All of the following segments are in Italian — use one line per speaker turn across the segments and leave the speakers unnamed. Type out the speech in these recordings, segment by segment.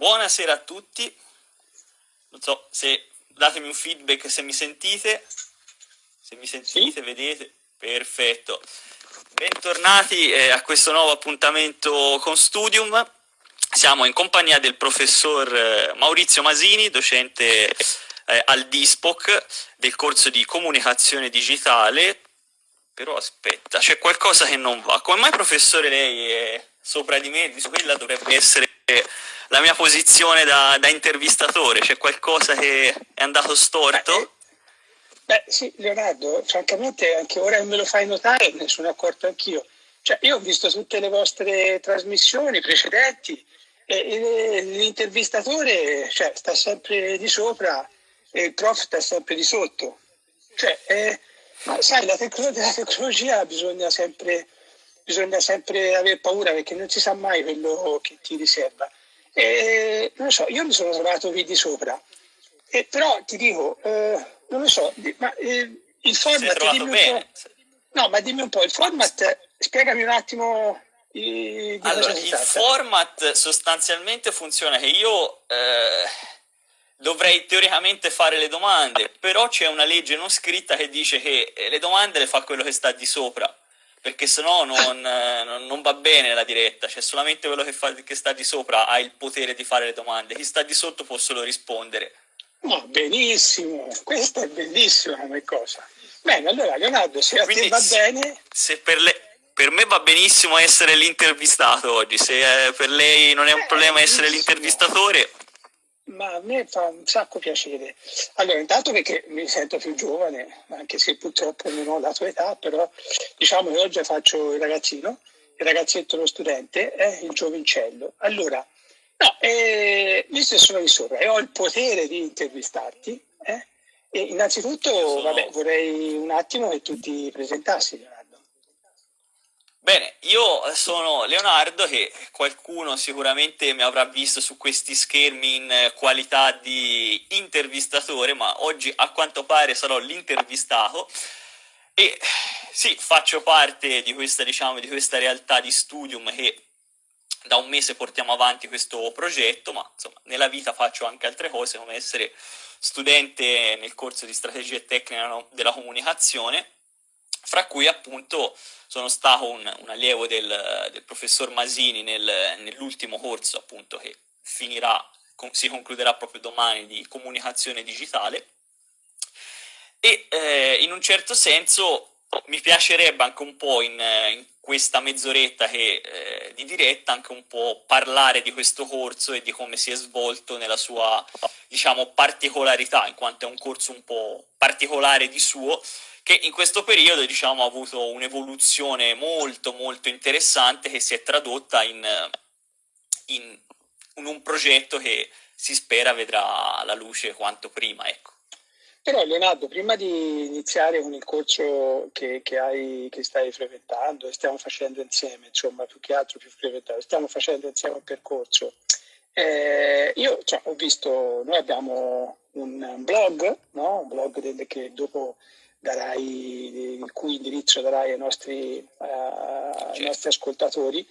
Buonasera a tutti, non so se datemi un feedback se mi sentite, se mi sentite, vedete, perfetto. Bentornati eh, a questo nuovo appuntamento con Studium, siamo in compagnia del professor eh, Maurizio Masini, docente eh, al DISPOC del corso di comunicazione digitale, però aspetta, c'è qualcosa che non va. Come mai professore lei è sopra di me, di quella dovrebbe essere la mia posizione da, da intervistatore? C'è qualcosa che è andato storto?
Beh, beh, sì, Leonardo, francamente anche ora che me lo fai notare me ne sono accorto anch'io. Cioè, io ho visto tutte le vostre trasmissioni precedenti e, l'intervistatore cioè, sta sempre di sopra e il prof sta sempre di sotto. Cioè, eh, sai, la tecno- della tecnologia bisogna sempre, bisogna sempre avere paura perché non si sa mai quello che ti riserva. E, non lo so, io mi sono trovato lì di sopra, e, però ti dico, eh, non lo so, ma eh, il format... Dimmi un no, ma dimmi un po', il format, spiegami un attimo
di allora, il format sostanzialmente funziona che io eh, dovrei teoricamente fare le domande, però c'è una legge non scritta che dice che le domande le fa quello che sta di sopra perché sennò non, non, non va bene la diretta, cioè solamente quello che, fa, che sta di sopra ha il potere di fare le domande, chi sta di sotto può solo rispondere.
No, benissimo, questa è bellissima come cosa. Bene, allora Leonardo, se a Quindi, te va bene...
Se per, le, per, me va benissimo essere l'intervistato oggi, se eh, per lei non è un eh, problema essere l'intervistatore,
ma a me fa un sacco piacere. Allora, intanto perché mi sento più giovane, anche se purtroppo non ho la tua età, però diciamo che oggi faccio il ragazzino, il ragazzetto, lo studente, eh, il giovincello. Allora, no, eh, visto che sono di sopra e ho il potere di intervistarti, eh, innanzitutto vabbè, vorrei un attimo che tu ti presentassi.
Bene, io sono Leonardo che qualcuno sicuramente mi avrà visto su questi schermi in qualità di intervistatore, ma oggi a quanto pare sarò l'intervistato. E sì, faccio parte di questa, diciamo, di questa realtà di studium che da un mese portiamo avanti questo progetto, ma insomma nella vita faccio anche altre cose come essere studente nel corso di strategia e tecnica della comunicazione, fra cui appunto sono stato un, un allievo del, del, professor Masini nel, nell'ultimo corso appunto che finirà, si concluderà proprio domani di comunicazione digitale. E eh, in un certo senso mi piacerebbe anche un po' in, in questa mezz'oretta che, eh, di diretta anche un po' parlare di questo corso e di come si è svolto nella sua diciamo particolarità in quanto è un corso un po' particolare di suo che in questo periodo diciamo, ha avuto un'evoluzione molto molto interessante che si è tradotta in, in, in, un progetto che si spera vedrà la luce quanto prima. Ecco.
Però Leonardo, prima di iniziare con il corso che, che, hai, che stai frequentando e stiamo facendo insieme, insomma più che altro più frequentato, stiamo facendo insieme un percorso, eh, io cioè, ho visto, noi abbiamo un blog, no? un blog del, che dopo darai, il cui indirizzo darai ai nostri, uh, ai nostri ascoltatori.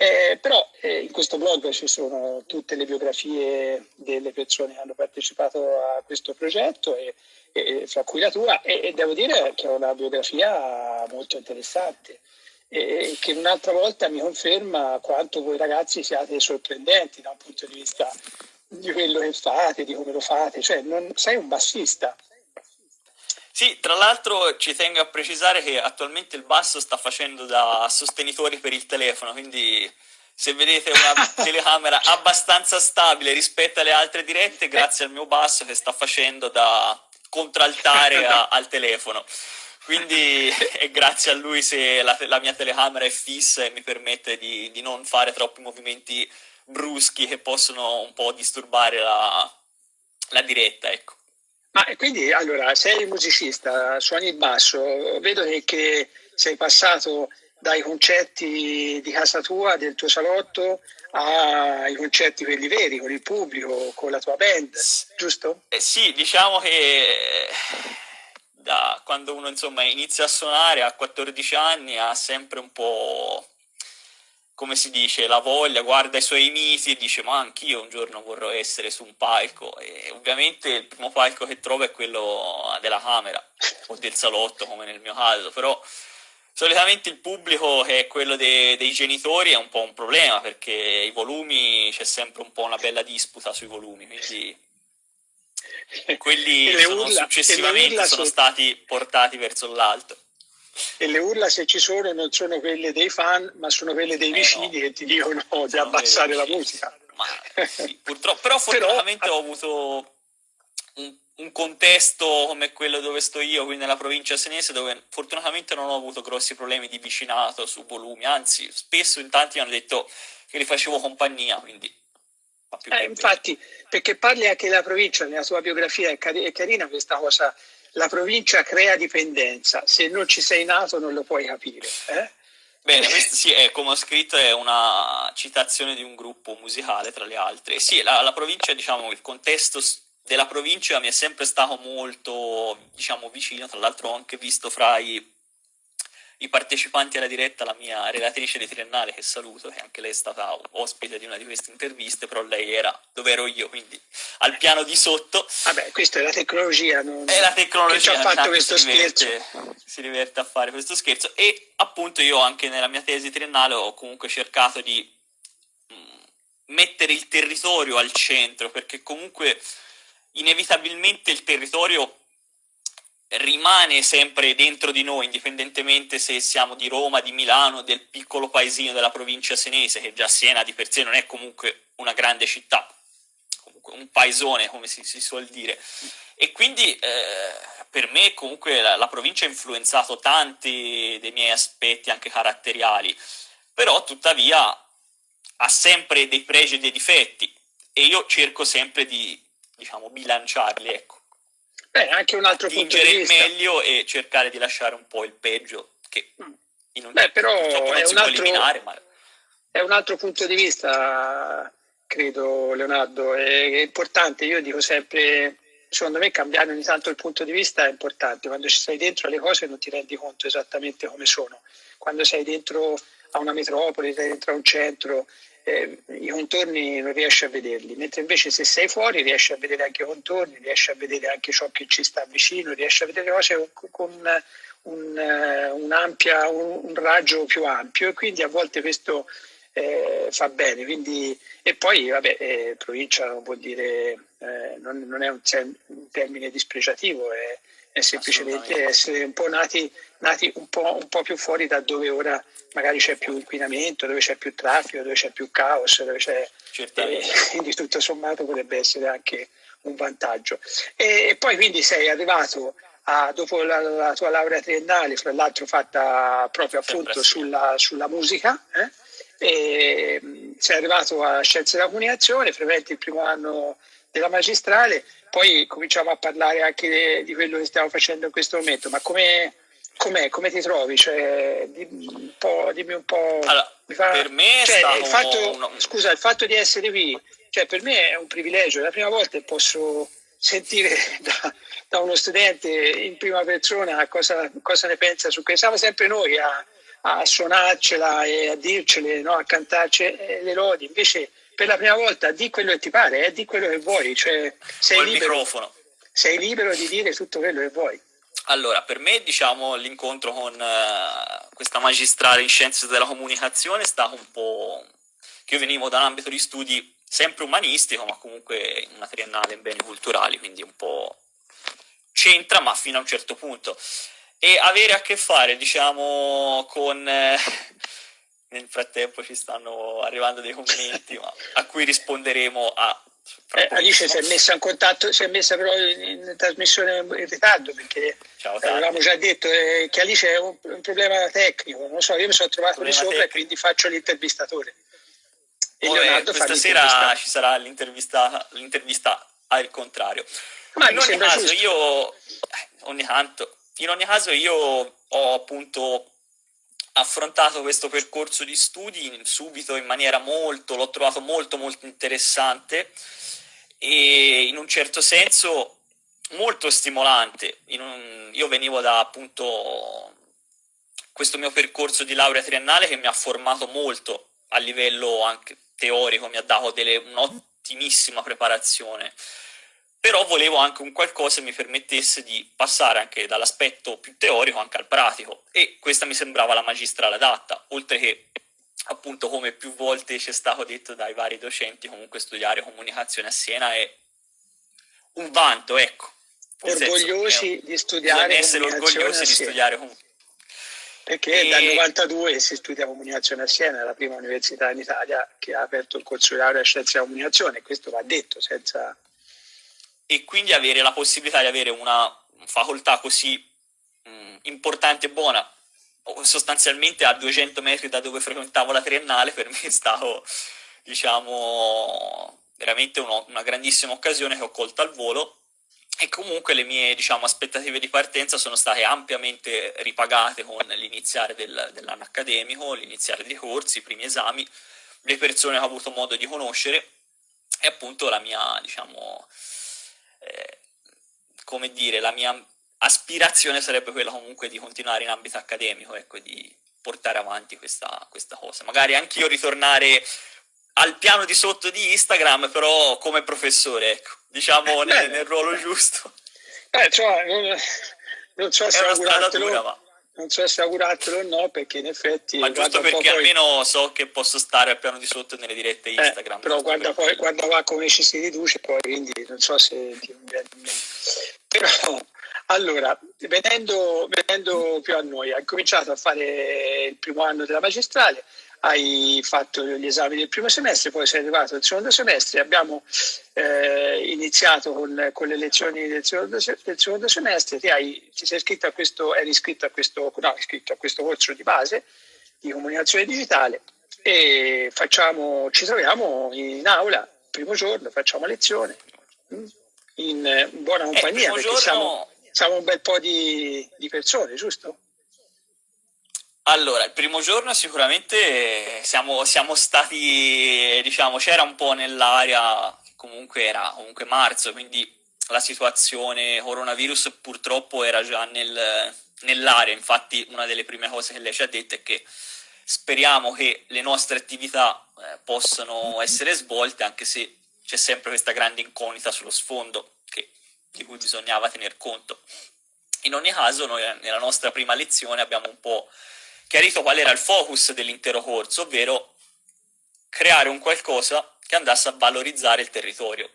Eh, però eh, in questo blog ci sono tutte le biografie delle persone che hanno partecipato a questo progetto, e, e, fra cui la tua, e, e, devo dire che è una biografia molto interessante e che un'altra volta mi conferma quanto voi ragazzi siate sorprendenti da un punto di vista di quello che fate, di come lo fate, cioè non sei un bassista,
sì, tra l'altro ci tengo a precisare che attualmente il basso sta facendo da sostenitore per il telefono, quindi se vedete una telecamera abbastanza stabile rispetto alle altre dirette, grazie al mio basso che sta facendo da contraltare a, al telefono. Quindi è grazie a lui se la, la, mia telecamera è fissa e mi permette di, di, non fare troppi movimenti bruschi che possono un po' disturbare la, la diretta, ecco.
Ma quindi allora sei musicista, suoni il basso, vedo che, che sei passato dai concerti di casa tua, del tuo salotto, ai concerti quelli veri, con il pubblico, con la tua band, giusto?
Eh sì, diciamo che da quando uno insomma inizia a suonare a 14 anni ha sempre un po' come si dice, la voglia, guarda i suoi miti e dice ma anch'io un giorno vorrò essere su un palco. E ovviamente il primo palco che trovo è quello della camera o del salotto come nel mio caso, però solitamente il pubblico che è quello de- dei genitori è un po' un problema perché i volumi c'è sempre un po' una bella disputa sui volumi, quindi quelli sono successivamente sono stati portati verso l'alto
e le urla se ci sono non sono quelle dei fan ma sono quelle dei vicini eh no. che ti dicono di abbassare la musica.
ma, sì, purtroppo però fortunatamente però, ho avuto un, un, contesto come quello dove sto io qui nella provincia senese dove fortunatamente non ho avuto grossi problemi di vicinato su volumi. Anzi spesso in tanti mi hanno detto che li facevo compagnia quindi
eh, infatti perché parli anche della provincia nella sua biografia è, car- è carina questa cosa la provincia crea dipendenza, se non ci sei nato non lo puoi capire. Eh?
Bene, questo sì, è, come ho scritto, è una citazione di un gruppo musicale tra le altre. Sì, la, la provincia, diciamo, il contesto della provincia mi è sempre stato molto, diciamo, vicino, tra l'altro ho anche visto fra i i partecipanti alla diretta, la mia relatrice di Triennale, che saluto, che anche lei è stata ospite di una di queste interviste, però lei era dove ero io, quindi al piano di sotto.
Vabbè, questa è la tecnologia, non...
È la tecnologia che ci ha fatto questo si diverte, scherzo. Si diverte a fare questo scherzo e appunto io anche nella mia tesi triennale ho comunque cercato di mm, mettere il territorio al centro, perché comunque inevitabilmente il territorio rimane sempre dentro di noi, indipendentemente se siamo di Roma, di Milano, del piccolo paesino della provincia senese, che già Siena di per sé non è comunque una grande città, comunque un paesone come si, si suol dire. E quindi eh, per me comunque la, la provincia ha influenzato tanti dei miei aspetti anche caratteriali, però tuttavia ha sempre dei pregi e dei difetti e io cerco sempre di, diciamo, bilanciarli, ecco.
Beh, anche un altro punto di
vista. il meglio e cercare di lasciare un po' il peggio, che
mm. in un Beh, però è un, altro, ma... è un altro punto di vista, credo Leonardo, è, è importante, io dico sempre, secondo me cambiare ogni tanto il punto di vista è importante, quando ci stai dentro alle cose non ti rendi conto esattamente come sono, quando sei dentro a una metropoli, sei dentro a un centro, eh, i contorni non riesci a vederli, mentre invece se sei fuori riesci a vedere anche i contorni, riesci a vedere anche ciò che ci sta vicino, riesci a vedere cose con un, eh, un, ampia, un, un raggio più ampio e quindi a volte questo eh, fa bene. Quindi, e poi, vabbè, eh, provincia non vuol dire, eh, non, non, è un, termine dispregiativo, è, è semplicemente essere un po' nati, nati un, po', un po' più fuori da dove ora magari c'è più inquinamento, dove c'è più traffico, dove c'è più caos, dove c'è, eh, quindi tutto sommato potrebbe essere anche un vantaggio. E, e poi quindi sei arrivato a, dopo la, la, tua laurea triennale, fra l'altro fatta proprio appunto sulla, sulla musica, eh? mm, sei arrivato a Scienze della Comunicazione, frequenti il primo anno della magistrale, poi cominciamo a parlare anche di quello che stiamo facendo in questo momento, ma come com'è, come ti trovi? Cioè, dimmi un po'. Dimmi un po'
allora, fa... per me
cioè, il fatto, uno... Scusa, il fatto di essere qui, cioè, per me è un privilegio. È la prima volta che posso sentire da, da uno studente in prima persona cosa, cosa, ne pensa su questo. Siamo sempre noi a, a suonarcela e a dircele, no? a cantarci le lodi. Invece, per la prima volta, di quello che ti pare, eh? di quello che vuoi. Cioè, sei, libero, sei libero di dire tutto quello che vuoi.
Allora, per me, diciamo, l'incontro con uh, questa magistrale in scienze della comunicazione è stato un po' che io venivo da un ambito di studi sempre umanistico, ma comunque una triennale in beni culturali, quindi un po' c'entra, ma fino a un certo punto. E avere a che fare, diciamo, con eh, nel frattempo ci stanno arrivando dei commenti ma, a cui risponderemo a
eh, Alice si è messa in contatto, si è messa però in, in trasmissione in ritardo perché Ciao, avevamo già detto eh, che Alice è un, un, problema tecnico, non so, io mi sono trovato lì sopra e quindi faccio l'intervistatore.
E Leonardo questa sera ci sarà l'intervista, l'intervista al contrario. Ma in ogni caso giusto. io, eh, ogni tanto, in ogni caso io ho appunto affrontato questo percorso di studi subito in maniera molto, l'ho trovato molto molto interessante e in un certo senso molto stimolante. Un, io venivo da appunto questo mio percorso di laurea triennale che mi ha formato molto a livello anche teorico, mi ha dato delle, un'ottimissima preparazione però volevo anche un qualcosa che mi permettesse di passare anche dall'aspetto più teorico anche al pratico e questa mi sembrava la magistrale adatta, oltre che appunto come più volte ci è stato detto dai vari docenti, comunque studiare comunicazione a Siena è un vanto, ecco.
Orgogliosi senso, di studiare
essere orgogliosi di studiare comunicazione.
Perché e... dal 92 si studia comunicazione a Siena, è la prima università in Italia che ha aperto il corso di laurea a scienze della comunicazione, questo va detto senza
e quindi avere la possibilità di avere una facoltà così mh, importante e buona sostanzialmente a 200 metri da dove frequentavo la triennale per me è stato diciamo veramente uno, una grandissima occasione che ho colto al volo. E comunque le mie diciamo, aspettative di partenza sono state ampiamente ripagate con l'iniziare del, dell'anno accademico, l'iniziare dei corsi, i primi esami, le persone che ho avuto modo di conoscere e appunto la mia diciamo, eh, come dire, la mia aspirazione sarebbe quella comunque di continuare in ambito accademico, ecco, di portare avanti questa, questa cosa. Magari anche io ritornare al piano di sotto di Instagram, però come professore, ecco, diciamo nel, nel ruolo giusto.
Eh, cioè, non, non so se augurartelo, ma... non so se augurartelo o no, perché in effetti...
Ma giusto perché almeno so che posso stare al piano di sotto nelle dirette eh, Instagram.
Eh, però guarda, poi, guarda qua come ci si riduce, poi quindi non so se ti viene in mente. Però, allora, venendo, venendo più a noi, hai cominciato a fare il primo anno della magistrale, hai fatto gli esami del primo semestre, poi sei arrivato al secondo semestre, abbiamo eh, iniziato con, con, le lezioni del secondo, del secondo semestre, ti, hai, ti sei iscritto a questo, eri iscritto a questo, no, iscritto a questo corso di base di comunicazione digitale e facciamo, ci troviamo in aula, primo giorno, facciamo lezione, mm, in buona eh, compagnia, eh, perché siamo, siamo, un bel po' di, di persone, giusto?
Allora, il primo giorno sicuramente siamo, siamo stati, diciamo, c'era un po' nell'aria, comunque era comunque marzo, quindi la situazione coronavirus purtroppo era già nel, nell'aria, infatti una delle prime cose che lei ci ha detto è che speriamo che le nostre attività eh, possano essere svolte, anche se c'è sempre questa grande incognita sullo sfondo che, di cui bisognava tener conto. In ogni caso, noi nella nostra prima lezione abbiamo un po' chiarito qual era il focus dell'intero corso, ovvero creare un qualcosa che andasse a valorizzare il territorio.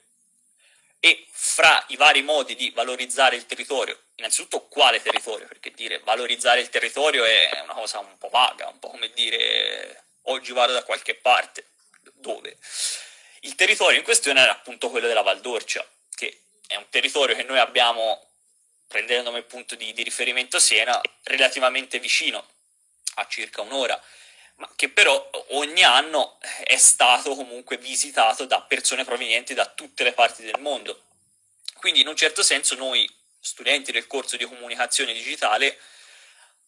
E fra i vari modi di valorizzare il territorio, innanzitutto quale territorio? Perché dire valorizzare il territorio è una cosa un po' vaga, un po' come dire oggi vado da qualche parte, dove? Il territorio in questione era appunto quello della Valdorcia, che è un territorio che noi abbiamo, prendendo come punto di, di riferimento Siena, relativamente vicino a circa un'ora, ma che però ogni anno è stato comunque visitato da persone provenienti da tutte le parti del mondo. Quindi in un certo senso noi, studenti del corso di comunicazione digitale,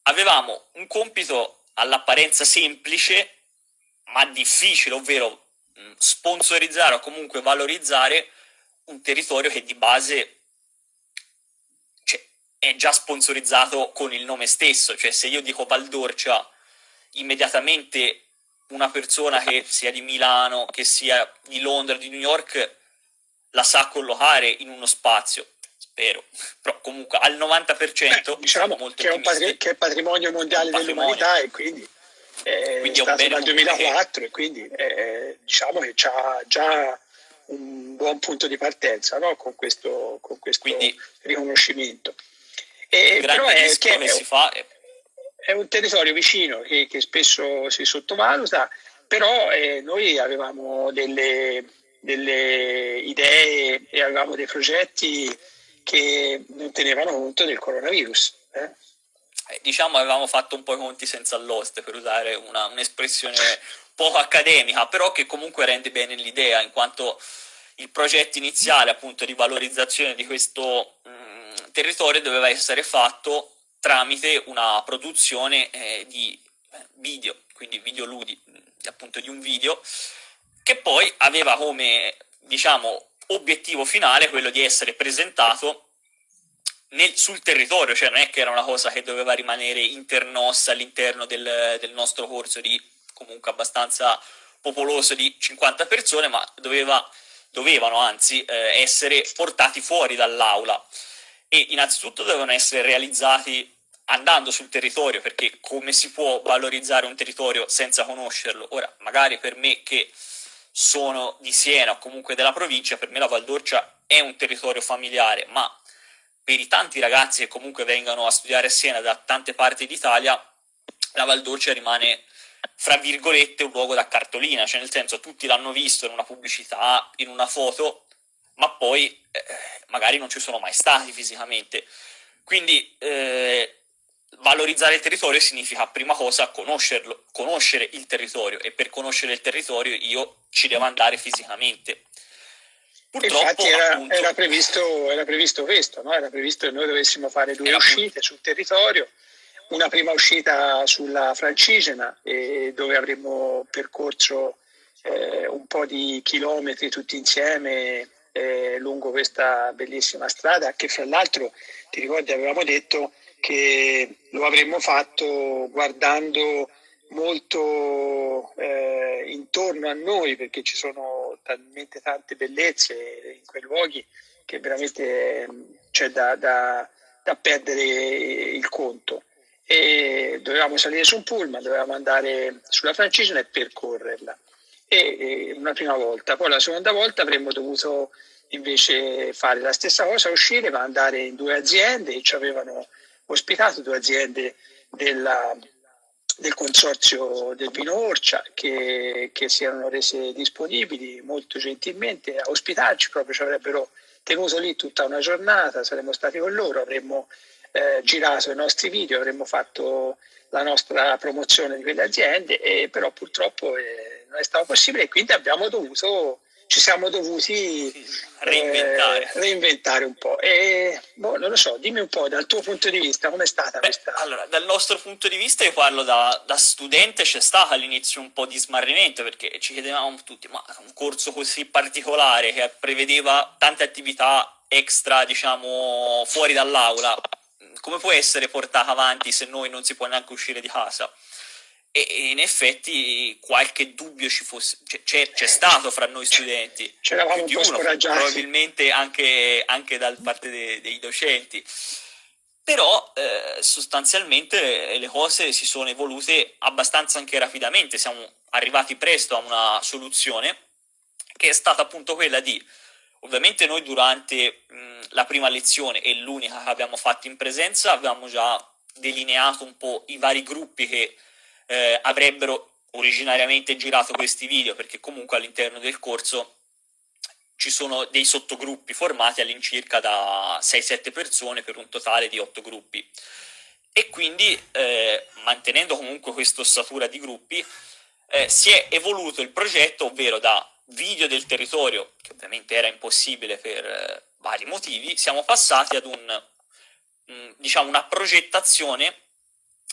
avevamo un compito all'apparenza semplice ma difficile, ovvero sponsorizzare o comunque valorizzare un territorio che di base è già sponsorizzato con il nome stesso, cioè se io dico Valdorcia, immediatamente una persona che sia di Milano, che sia di Londra, di New York, la sa collocare in uno spazio, spero, però comunque al 90% Beh,
diciamo molto che è, patri- che è patrimonio mondiale dell'umanità e quindi è quindi stato è dal 2004 che... e quindi eh, diciamo che ha già un buon punto di partenza no? con questo, con questo quindi, riconoscimento.
E, però è che, che si fa è,
è un territorio vicino che, che spesso si sottovaluta, però eh, noi avevamo delle, delle idee e avevamo dei progetti che non tenevano conto del coronavirus. Eh?
Eh, diciamo avevamo fatto un po' i conti senza l'oste, per usare una, un'espressione poco accademica, però che comunque rende bene l'idea, in quanto il progetto iniziale appunto di valorizzazione di questo territorio doveva essere fatto tramite una produzione eh, di eh, video, quindi videoludi, appunto di un video, che poi aveva come, diciamo, obiettivo finale quello di essere presentato nel, sul territorio, cioè non è che era una cosa che doveva rimanere internossa all'interno del, del nostro corso di comunque abbastanza popoloso di 50 persone, ma doveva, dovevano anzi eh, essere portati fuori dall'aula e innanzitutto devono essere realizzati andando sul territorio, perché come si può valorizzare un territorio senza conoscerlo? Ora, magari per me che sono di Siena o comunque della provincia, per me la Valdorcia è un territorio familiare, ma per i tanti ragazzi che comunque vengono a studiare a Siena da tante parti d'Italia, la Valdorcia rimane, fra virgolette, un luogo da cartolina, cioè nel senso tutti l'hanno visto in una pubblicità, in una foto, ma poi eh, magari non ci sono mai stati fisicamente. Quindi eh, valorizzare il territorio significa prima cosa conoscerlo, conoscere il territorio e per conoscere il territorio io ci devo andare fisicamente.
Purtroppo, Infatti era, appunto, era, previsto, era, previsto, questo, no? era previsto che noi dovessimo fare due uscite sul territorio, una prima uscita sulla Francigena dove avremmo percorso eh, un po' di chilometri tutti insieme eh, lungo questa bellissima strada che fra l'altro ti ricordi avevamo detto che lo avremmo fatto guardando molto eh, intorno a noi perché ci sono talmente tante bellezze in quei luoghi che veramente c'è da, da, da perdere il conto. E dovevamo salire su un pullman, dovevamo andare sulla Francigena e percorrerla e, una prima volta, poi la seconda volta avremmo dovuto invece fare la stessa cosa, uscire ma andare in due aziende ci avevano ospitato due aziende della, del consorzio del vino Orcia che, che, si erano rese disponibili molto gentilmente a ospitarci, proprio ci avrebbero tenuto lì tutta una giornata, saremmo stati con loro, avremmo eh, girato i nostri video, avremmo fatto la nostra promozione di quelle aziende, e però purtroppo eh, non è stato possibile e quindi abbiamo dovuto ci siamo dovuti reinventare, eh, reinventare un po'. E boh, non lo so, dimmi un po' dal tuo punto di vista com'è stata Beh, questa.
Allora, dal nostro punto di vista, io parlo da, da studente, c'è stato all'inizio un po' di smarrimento perché ci chiedevamo tutti, ma un corso così particolare che prevedeva tante attività extra, diciamo, fuori dall'aula, come può essere portata avanti se noi non si può neanche uscire di casa? E in effetti qualche dubbio ci fosse, c'è, c'è stato fra noi studenti,
c'eravamo un po' uno,
probabilmente anche, anche da parte dei, dei docenti, però eh, sostanzialmente le cose si sono evolute abbastanza anche rapidamente, siamo arrivati presto a una soluzione che è stata appunto quella di, ovviamente noi durante mh, la prima lezione e l'unica che abbiamo fatto in presenza avevamo già delineato un po' i vari gruppi che eh, avrebbero originariamente girato questi video perché comunque all'interno del corso ci sono dei sottogruppi formati all'incirca da 6-7 persone per un totale di 8 gruppi. E quindi eh, mantenendo comunque questa ossatura di gruppi eh, si è evoluto il progetto ovvero da video del territorio che ovviamente era impossibile per eh, vari motivi siamo passati ad un mh, diciamo una progettazione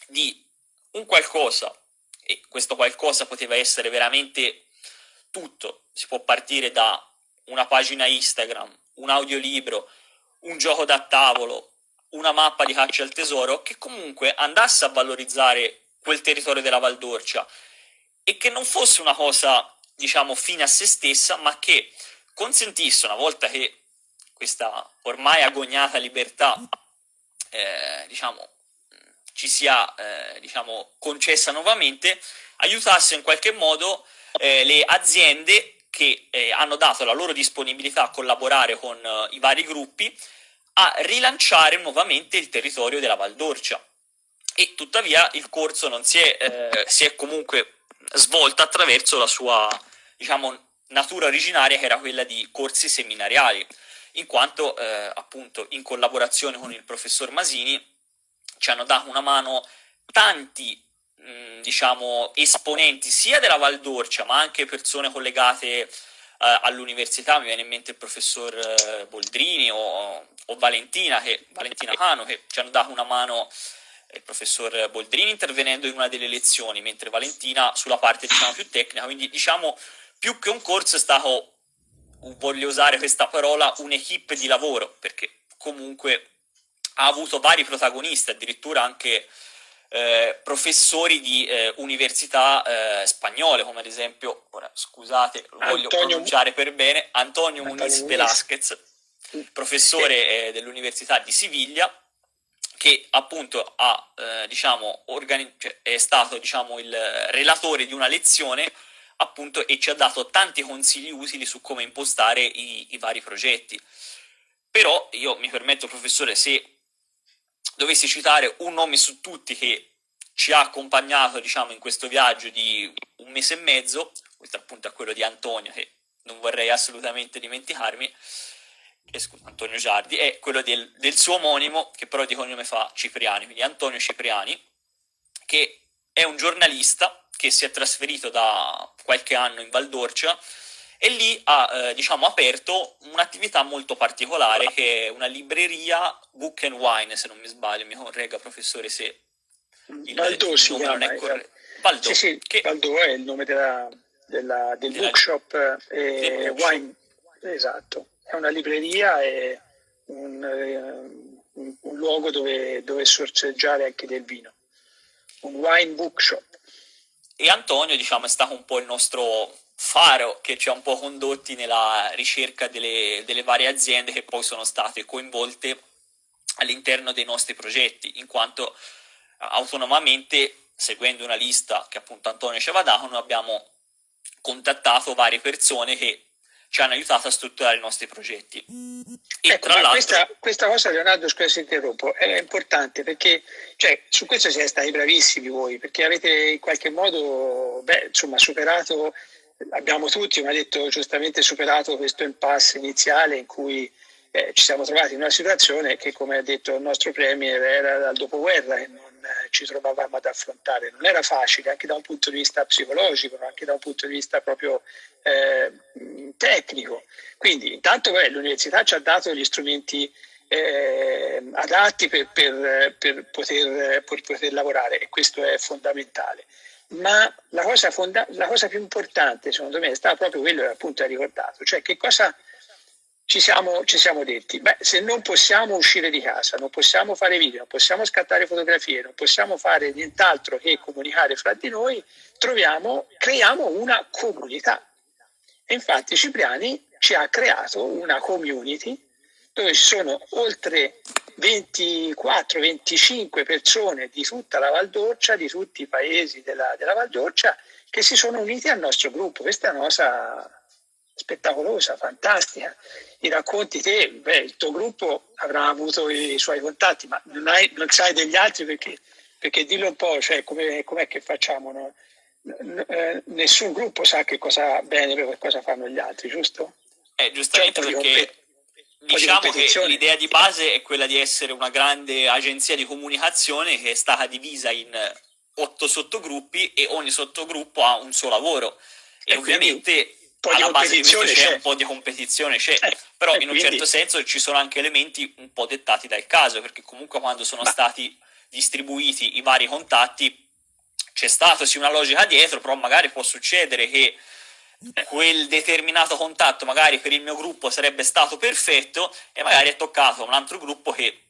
di un qualcosa, e questo qualcosa poteva essere veramente tutto, si può partire da una pagina Instagram, un audiolibro, un gioco da tavolo, una mappa di caccia al tesoro, che comunque andasse a valorizzare quel territorio della Valdorcia e che non fosse una cosa, diciamo, fine a se stessa, ma che consentisse, una volta che questa ormai agognata libertà, eh, diciamo, ci sia eh, diciamo, concessa nuovamente, aiutasse in qualche modo eh, le aziende che eh, hanno dato la loro disponibilità a collaborare con eh, i vari gruppi a rilanciare nuovamente il territorio della Valdorcia. e tuttavia il corso non si è, eh, si è comunque svolto attraverso la sua, diciamo, natura originaria che era quella di corsi seminariali, in quanto eh, appunto in collaborazione con il professor Masini ci hanno dato una mano tanti mh, diciamo esponenti sia della Valdorcia ma anche persone collegate eh, all'università, mi viene in mente il professor eh, Boldrini o, o Valentina, che, Valentina Cano che ci hanno dato una mano il professor Boldrini intervenendo in una delle lezioni, mentre Valentina sulla parte diciamo, più tecnica, quindi diciamo più che un corso è stato, voglio usare questa parola, un'equipe di lavoro, perché comunque ha avuto vari protagonisti, addirittura anche eh, professori di eh, università eh, spagnole, come ad esempio, ora scusate, lo voglio Antonio, pronunciare per bene, Antonio, Antonio Muniz Velázquez, professore eh, dell'Università di Siviglia, che appunto ha, eh, diciamo, cioè, è stato diciamo, il relatore di una lezione appunto e ci ha dato tanti consigli utili su come impostare i, i vari progetti. Però io mi permetto, professore, se dovessi citare un nome su tutti che ci ha accompagnato diciamo, in questo viaggio di un mese e mezzo, questo appunto è quello di Antonio, che non vorrei assolutamente dimenticarmi, eh, scusa, Antonio Giardi, è quello del, del, suo omonimo, che però di cognome fa Cipriani, quindi Antonio Cipriani, che è un giornalista che si è trasferito da qualche anno in Valdorcia e lì ha eh, diciamo, aperto un'attività molto particolare che è una libreria Book and Wine, se non mi sbaglio, mi corregga professore se
il, Valdò si chiama, non è corretto. Valdò, sì, sì, che... Valdò è il nome della, della, del della, bookshop e wine, esatto è una libreria e un, eh, un, un luogo dove, dove sorseggiare anche del vino, un wine bookshop.
E Antonio, diciamo, è stato un po' il nostro faro che ci ha un po' condotti nella ricerca delle, delle varie aziende che poi sono state coinvolte all'interno dei nostri progetti, in quanto autonomamente, seguendo una lista che appunto Antonio ci aveva dato, noi abbiamo contattato varie persone che ci hanno aiutato a strutturare i nostri progetti.
E ecco, tra questa, questa, cosa, Leonardo, scusa se interrompo, è importante perché cioè, su questo siete stati bravissimi voi, perché avete in qualche modo beh, insomma, superato, abbiamo tutti, come ha detto giustamente, superato questo impasse iniziale in cui eh, ci siamo trovati in una situazione che, come ha detto il nostro Premier, era dal dopoguerra e non eh, ci trovavamo ad affrontare. Non era facile anche da un punto di vista psicologico, anche da un punto di vista proprio eh, tecnico. Quindi intanto beh, l'università ci ha dato gli strumenti eh, adatti per, per, per, poter, per, poter, lavorare e questo è fondamentale. Ma la cosa, la cosa più importante secondo me è stata proprio quello che appunto hai ricordato, cioè che cosa ci siamo, ci siamo detti, beh, se non possiamo uscire di casa, non possiamo fare video, non possiamo scattare fotografie, non possiamo fare nient'altro che comunicare fra di noi, troviamo, creiamo una comunità. E infatti Cipriani ci ha creato una community dove ci sono oltre 24-25 persone di tutta la Valdorcia, di tutti i paesi della, della Valdorcia, che si sono uniti al nostro gruppo. Questa è una cosa spettacolosa, fantastica. I racconti te, beh, il tuo gruppo avrà avuto i suoi contatti, ma non, hai, non sai degli altri perché, perché dillo un po', cioè come, com'è che facciamo? No? Eh, nessun gruppo sa che cosa bene per cosa fanno gli altri, giusto?
Eh, giustamente perché diciamo che l'idea di base è quella di essere una grande agenzia di comunicazione che è stata divisa in otto sottogruppi e ogni sottogruppo ha un suo lavoro. E, e ovviamente alla base di questo c'è un po' di competizione, c'è, eh, però in un quindi... certo senso ci sono anche elementi un po' dettati dal caso, perché comunque quando sono Ma... stati distribuiti i vari contatti c'è stata sì una logica dietro, però magari può succedere che quel determinato contatto magari per il mio gruppo sarebbe stato perfetto e magari è toccato un altro gruppo che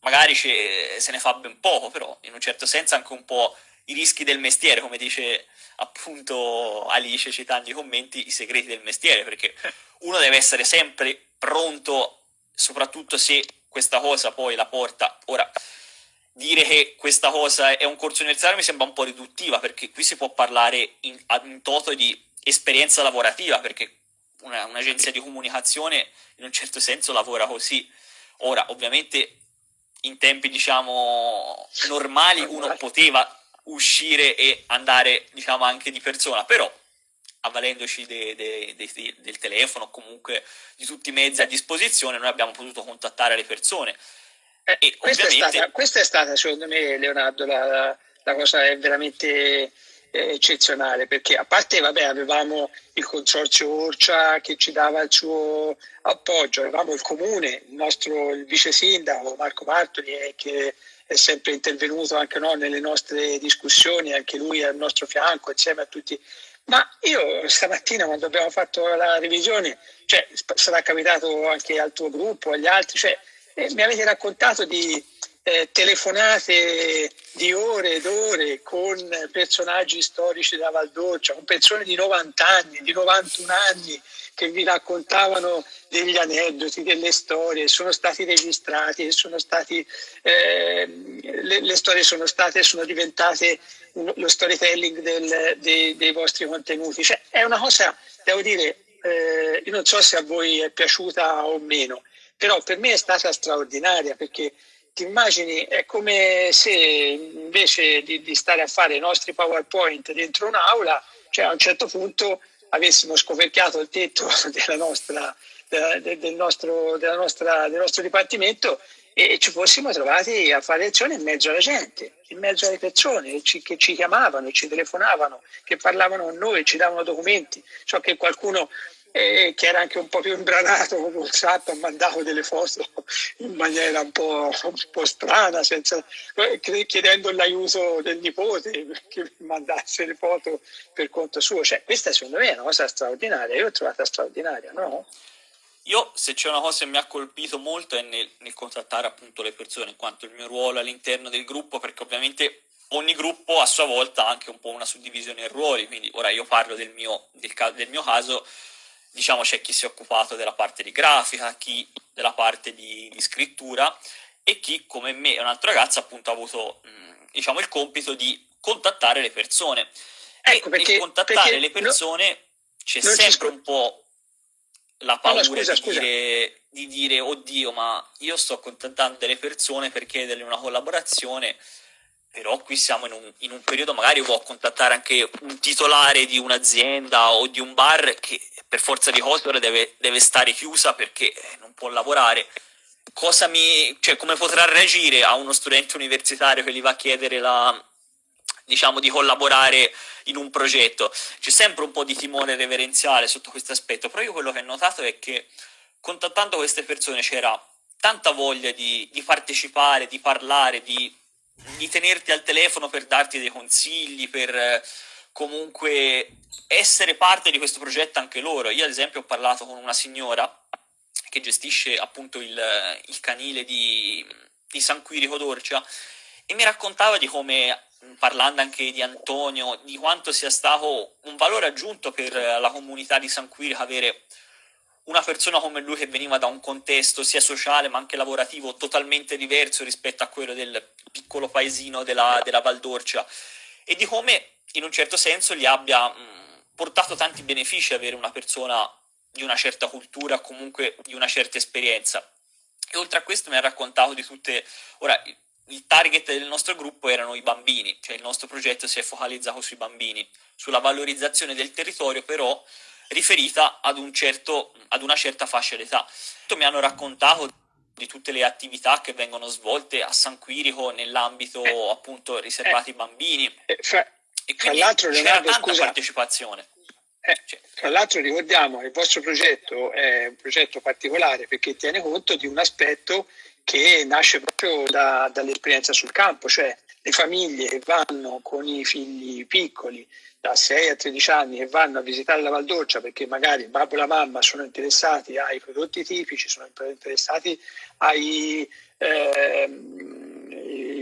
magari se ne fa ben poco, però in un certo senso anche un po' i rischi del mestiere, come dice appunto Alice citando i commenti, i segreti del mestiere, perché uno deve essere sempre pronto, soprattutto se questa cosa poi la porta. Ora, dire che questa cosa è un corso universitario mi sembra un po' riduttiva, perché qui si può parlare in, in toto di esperienza lavorativa, perché una, un'agenzia di comunicazione in un certo senso lavora così. Ora, ovviamente in tempi diciamo normali uno poteva uscire e andare diciamo anche di persona, però avvalendoci de, de, de, del telefono, comunque di tutti i mezzi a disposizione, noi abbiamo potuto contattare le persone.
Eh, questa, ovviamente... è stata, questa, è stata, secondo me, Leonardo, la, la cosa è veramente eh, eccezionale, perché a parte vabbè, avevamo il consorzio Orcia che ci dava il suo appoggio, avevamo il comune, il nostro il vice sindaco Marco Martoli eh, che è sempre intervenuto anche no, nelle nostre discussioni, anche lui al nostro fianco insieme a tutti. Ma io stamattina quando abbiamo fatto la revisione, cioè sarà capitato anche al tuo gruppo, agli altri, cioè, eh, mi avete raccontato di eh, telefonate di ore ed ore con personaggi storici della Valdoccia, con persone di 90 anni, di 91 anni che vi raccontavano degli aneddoti, delle storie, sono stati registrati, sono stati, eh, le, le, storie sono state, sono diventate lo storytelling del, dei, dei, vostri contenuti. Cioè, è una cosa, devo dire, eh, io non so se a voi è piaciuta o meno, però per me è stata straordinaria perché ti immagini, è come se invece di, di, stare a fare i nostri PowerPoint dentro un'aula, cioè a un certo punto avessimo scoperchiato il tetto della nostra, della, del, nostro, della nostra, del nostro dipartimento e ci fossimo trovati a fare lezione in mezzo alla gente, in mezzo alle persone che ci chiamavano, ci telefonavano, che parlavano con noi, ci davano documenti. So che qualcuno e che era anche un po' più imbranato con WhatsApp, ha mandato delle foto in maniera un po', un po strana, senza, chiedendo l'aiuto del nipote che mandasse le foto per conto suo. Cioè, questa secondo me è una cosa straordinaria, io l'ho trovata straordinaria, no?
Io, se c'è una cosa che mi ha colpito molto è nel, nel contattare appunto le persone, in quanto il mio ruolo all'interno del gruppo, perché ovviamente ogni gruppo a sua volta ha anche un po' una suddivisione in ruoli, quindi ora io parlo del mio, del, del mio caso, diciamo c'è chi si è occupato della parte di grafica, chi della parte di, di scrittura e chi come me e un altro ragazzo appunto ha avuto diciamo il compito di contattare le persone. Ecco, e perché, nel contattare perché le persone no, c'è sempre un po' la paura no, scusa, di, scusa. Dire, di dire oddio ma io sto contattando delle persone per chiedergli una collaborazione però qui siamo in un, in un, periodo magari può contattare anche un titolare di un'azienda o di un bar che per forza di cose ora deve, deve stare chiusa perché non può lavorare. Mi, cioè, come potrà reagire a uno studente universitario che gli va a chiedere la, diciamo, di collaborare in un progetto? C'è sempre un po' di timore reverenziale sotto questo aspetto, però io quello che ho notato è che contattando queste persone c'era tanta voglia di, di partecipare, di parlare, di di tenerti al telefono per darti dei consigli, per eh, comunque essere parte di questo progetto anche loro. Io ad esempio ho parlato con una signora che gestisce appunto il, il canile di, di San Quirico d'Orcia e mi raccontava di come, parlando anche di Antonio, di quanto sia stato un valore aggiunto per la comunità di San Quirico avere una persona come lui che veniva da un contesto sia sociale ma anche lavorativo totalmente diverso rispetto a quello del piccolo paesino della, della Valdorcia e di come in un certo senso gli abbia mh, portato tanti benefici avere una persona di una certa cultura, comunque di una certa esperienza. E oltre a questo mi ha raccontato di tutte... Ora, il target del nostro gruppo erano i bambini, cioè il nostro progetto si è focalizzato sui bambini, sulla valorizzazione del territorio, però riferita ad, un certo, ad una certa fascia d'età. Mi hanno raccontato di tutte le attività che vengono svolte a San Quirico nell'ambito eh, appunto riservati ai eh, bambini.
Eh, fra, e quindi l'altro,
c'era tanta scusa, partecipazione.
Eh, cioè. Tra l'altro ricordiamo che il vostro progetto è un progetto particolare perché tiene conto di un aspetto che nasce proprio da, dall'esperienza sul campo, cioè le famiglie che vanno con i figli piccoli da 6 a 13 anni e vanno a visitare la Valdorcia perché magari il babbo e la mamma sono interessati ai prodotti tipici, sono interessati ai eh,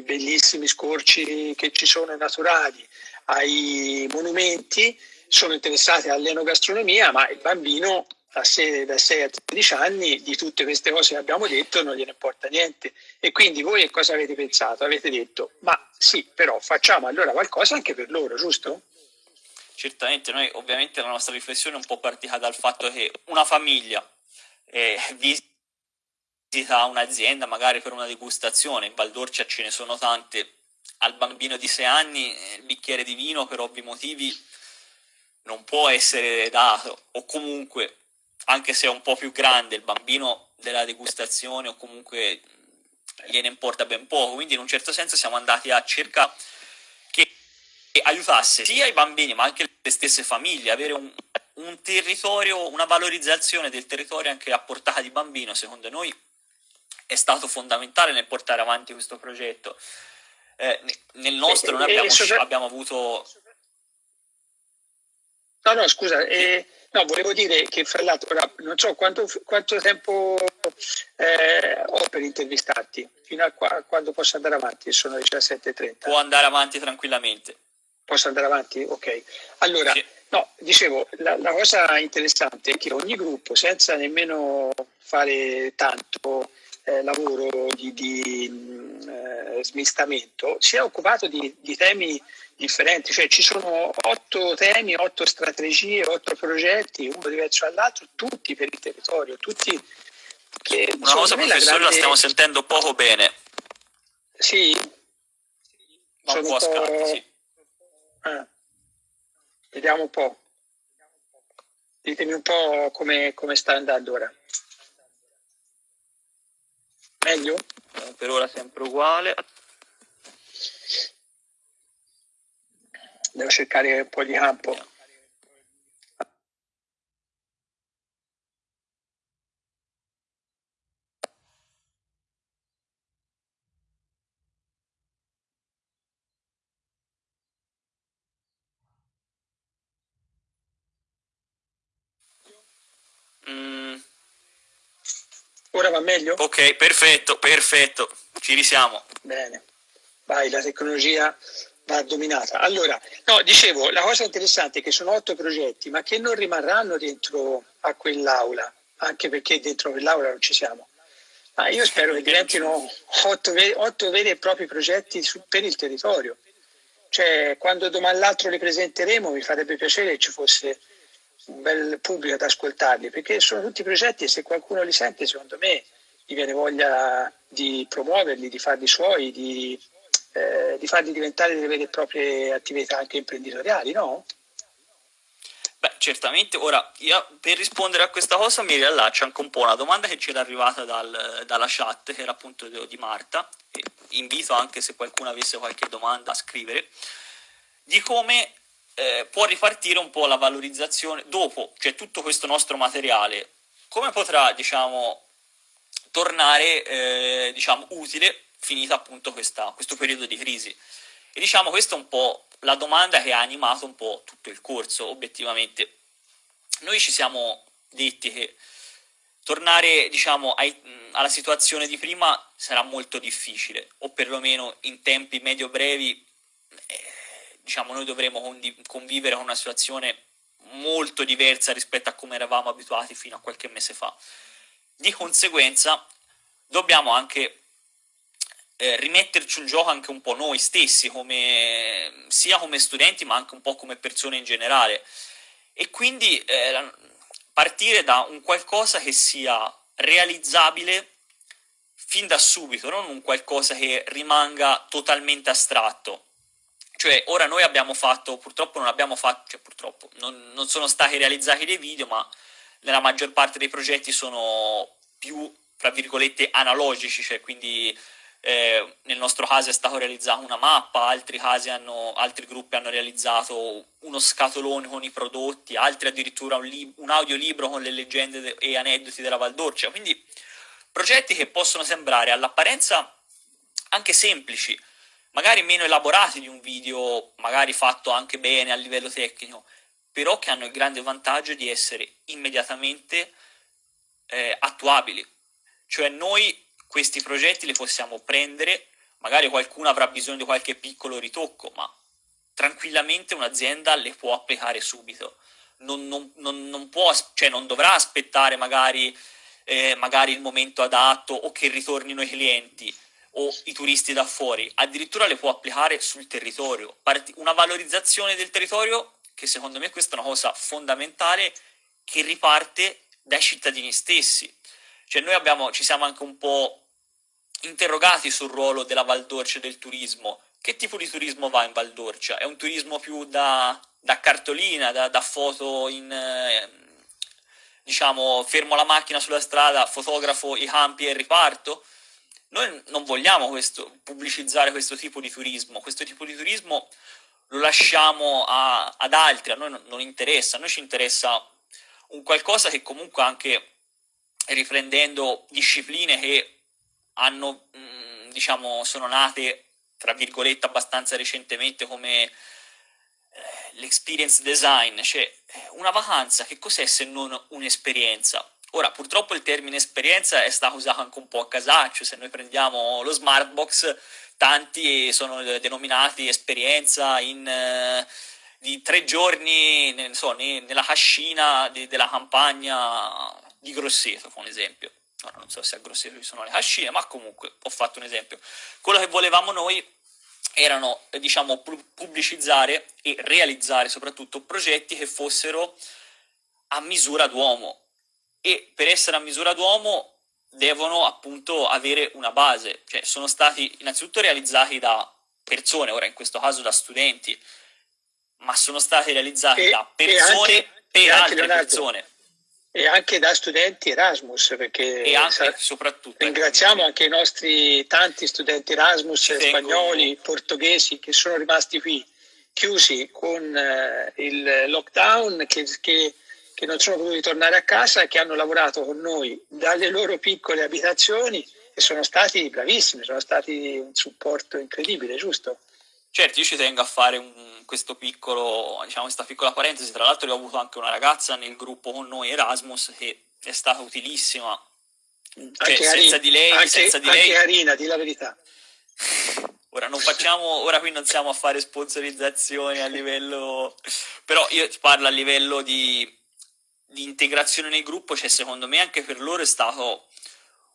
bellissimi scorci che ci sono naturali, ai monumenti, sono interessati all'enogastronomia, ma il bambino da 6, da 6 a 13 anni di tutte queste cose che abbiamo detto non gliene importa niente. E quindi voi cosa avete pensato? Avete detto, ma sì, però facciamo allora qualcosa anche per loro, giusto?
Certamente, noi ovviamente la nostra riflessione è un po' partita dal fatto che una famiglia eh, visita un'azienda magari per una degustazione, in Valdorcia ce ne sono tante, al bambino di 6 anni il bicchiere di vino per ovvi motivi non può essere dato, o comunque, anche se è un po' più grande, il bambino della degustazione o comunque gliene importa ben poco, quindi in un certo senso siamo andati a che aiutasse sia i bambini ma anche le stesse famiglie, avere un, un territorio, una valorizzazione del territorio anche a portata di bambino, secondo noi è stato fondamentale nel portare avanti questo progetto. Eh, nel nostro noi abbiamo, abbiamo avuto...
No, no, scusa, eh, no, volevo dire che fra l'altro, non so quanto, quanto tempo eh, ho per intervistarti, fino a, qua, quando posso andare avanti, sono le 17.30.
Può andare avanti tranquillamente.
Posso andare avanti? Ok. Allora, sì. no, dicevo, la, la, cosa interessante è che ogni gruppo, senza nemmeno fare tanto eh, lavoro di, di mh, eh, smistamento, si è occupato di, di, temi differenti, cioè ci sono otto temi, otto strategie, otto progetti, uno diverso dall'altro, tutti per il territorio, tutti
che... Una cosa, professore, la, grande... la stiamo sentendo poco bene.
Sì?
Ma un po' a scatti, sì.
Ah. Vediamo un po'. Ditemi un po' come, come sta andando ora. Meglio?
Eh, per ora sempre uguale.
Devo cercare un po' di campo. Ora va meglio?
Ok, perfetto, perfetto, ci risiamo.
Bene, vai, la tecnologia va dominata. Allora, no, dicevo, la cosa interessante è che sono otto progetti, ma che non rimarranno dentro a quell'aula, anche perché dentro quell'aula non ci siamo. Ma io spero che diventino otto, otto veri e propri progetti su, per il territorio. Cioè, quando domani l'altro li presenteremo, mi farebbe piacere che ci fosse un bel pubblico ad ascoltarli, perché sono tutti progetti e se qualcuno li sente, secondo me, gli viene voglia di promuoverli, di farli suoi, di, eh, di farli diventare delle vere e proprie attività anche imprenditoriali, no?
Beh, certamente. Ora, io per rispondere a questa cosa mi riallaccio anche un po' una domanda che ci era arrivata dal, dalla chat, che era appunto di Marta, e invito anche se qualcuno avesse qualche domanda a scrivere, di come eh, può ripartire un po' la valorizzazione dopo, cioè tutto questo nostro materiale, come potrà, diciamo, tornare, eh, diciamo, utile finita appunto questa, questo periodo di crisi. E diciamo questa è un po' la domanda che ha animato un po' tutto il corso, obiettivamente. Noi ci siamo detti che tornare, diciamo, ai, alla situazione di prima sarà molto difficile, o perlomeno in tempi medio-brevi eh, diciamo, noi dovremo convivere con una situazione molto diversa rispetto a come eravamo abituati fino a qualche mese fa. Di conseguenza dobbiamo anche eh, rimetterci in gioco anche un po' noi stessi, come, sia come studenti ma anche un po' come persone in generale. E quindi eh, partire da un qualcosa che sia realizzabile fin da subito, non un qualcosa che rimanga totalmente astratto. Cioè, ora noi abbiamo fatto, purtroppo non abbiamo fatto, cioè purtroppo, non, non sono stati realizzati dei video, ma nella maggior parte dei progetti sono più, tra virgolette, analogici, cioè quindi eh, nel nostro caso è stata realizzata una mappa, altri, casi hanno, altri gruppi hanno realizzato uno scatolone con i prodotti, altri addirittura un, un audiolibro con le leggende e aneddoti della Valdorcia, quindi progetti che possono sembrare all'apparenza anche semplici, magari meno elaborati di un video magari fatto anche bene a livello tecnico, però che hanno il grande vantaggio di essere immediatamente eh, attuabili. Cioè noi questi progetti li possiamo prendere, magari qualcuno avrà bisogno di qualche piccolo ritocco, ma tranquillamente un'azienda le può applicare subito. Non, non, non, non, può, cioè non dovrà aspettare magari, eh, magari il momento adatto o che ritornino i clienti o i turisti da fuori, addirittura le può applicare sul territorio. Una valorizzazione del territorio che secondo me questa è una cosa fondamentale che riparte dai cittadini stessi. Cioè noi abbiamo, ci siamo anche un po' interrogati sul ruolo della Valdorcia e del turismo. Che tipo di turismo va in Valdorcia? È un turismo più da, da cartolina, da, da, foto in... Eh, diciamo, fermo la macchina sulla strada, fotografo i campi e riparto? Noi non vogliamo questo, pubblicizzare questo tipo di turismo, questo tipo di turismo lo lasciamo a, ad altri, a noi non, non interessa, a noi ci interessa un qualcosa che comunque anche riprendendo discipline che hanno, mm, diciamo, sono nate, tra virgolette, abbastanza recentemente come eh, l'experience design, cioè eh, una vacanza che cos'è se non un'esperienza? Ora, purtroppo il termine esperienza è stato usato anche un po' a casaccio, se noi prendiamo lo Smartbox, tanti sono denominati esperienza in... Eh, di tre giorni ne, so, nella cascina de, della campagna di Grosseto, un esempio. Ora non so se a Grosseto ci sono le cascine, ma comunque ho fatto un esempio. Quello che volevamo noi erano, diciamo, pubblicizzare e realizzare soprattutto progetti che fossero a misura d'uomo e per essere a misura d'uomo devono appunto avere una base, cioè sono stati innanzitutto realizzati da persone, ora in questo caso da studenti, ma sono stati realizzati e, da persone anche, per altre Leonardo, persone.
E anche da studenti Erasmus, perché
e anche, soprattutto,
ringraziamo ecco. anche i nostri tanti studenti Erasmus spagnoli, portoghesi che sono rimasti qui chiusi con eh, il lockdown, che, che, che non sono potuti tornare a casa e che hanno lavorato con noi dalle loro piccole abitazioni e sono stati bravissimi, sono stati un supporto incredibile, giusto?
Certo, io ci tengo a fare un, questo piccolo, diciamo, questa piccola parentesi, tra l'altro ho avuto anche una ragazza nel gruppo con noi Erasmus che è stata utilissima,
cioè, senza di lei, anche, senza di lei... Arina, di la verità.
Ora non facciamo, ora qui non siamo a fare sponsorizzazioni a livello, però io parlo a livello di, di integrazione nel gruppo, cioè secondo me anche per loro è stato